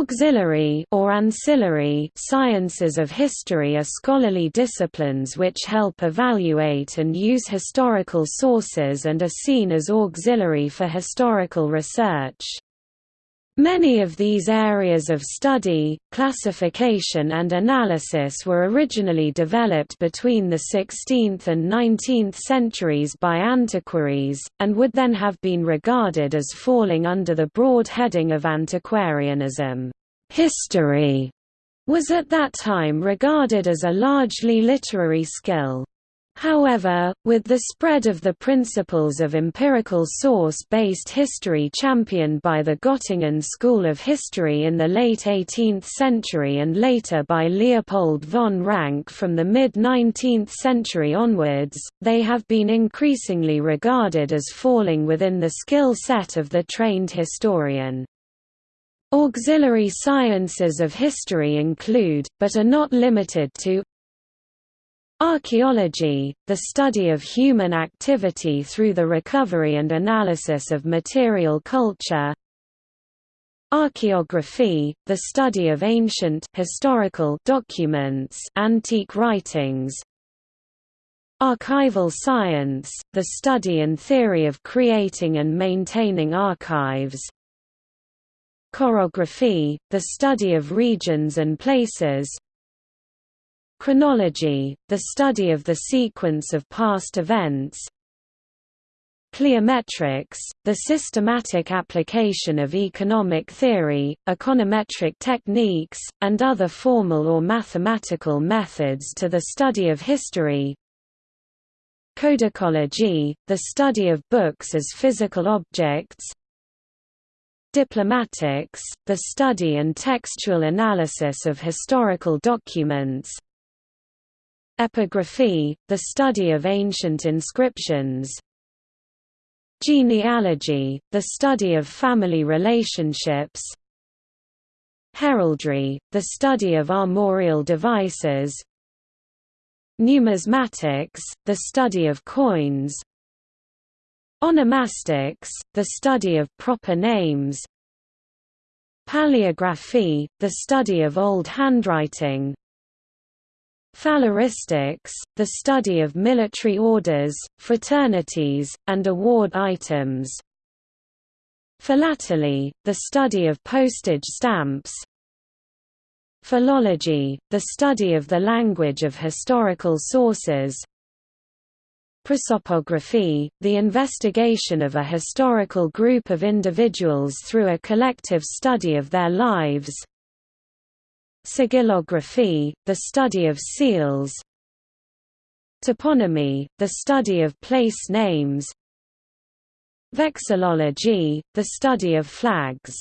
Auxiliary or ancillary sciences of history are scholarly disciplines which help evaluate and use historical sources and are seen as auxiliary for historical research. Many of these areas of study, classification and analysis were originally developed between the 16th and 19th centuries by antiquaries, and would then have been regarded as falling under the broad heading of antiquarianism. History was at that time regarded as a largely literary skill. However, with the spread of the principles of empirical source-based history championed by the Göttingen school of history in the late 18th century and later by Leopold von Ranke from the mid-19th century onwards, they have been increasingly regarded as falling within the skill set of the trained historian. Auxiliary sciences of history include, but are not limited to, Archaeology, the study of human activity through the recovery and analysis of material culture. Archaeography, the study of ancient historical documents antique writings. Archival science, the study and theory of creating and maintaining archives. Chorography, the study of regions and places Chronology, the study of the sequence of past events. Cliometrics, the systematic application of economic theory, econometric techniques, and other formal or mathematical methods to the study of history. Codicology, the study of books as physical objects. Diplomatics, the study and textual analysis of historical documents Epigraphy, the study of ancient inscriptions. Genealogy, the study of family relationships. Heraldry, the study of armorial devices. Numismatics, the study of coins. Onomastics, the study of proper names. Paleography, the study of old handwriting Phaleristics, the study of military orders, fraternities, and award items. Philately, the study of postage stamps. Philology, the study of the language of historical sources. Prosopography, the investigation of a historical group of individuals through a collective study of their lives. Sigillography, the study of seals. Toponymy, the study of place names. Vexillology, the study of flags